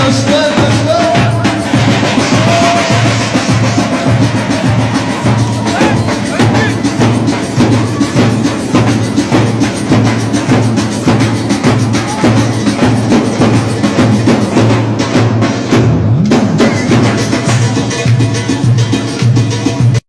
no study.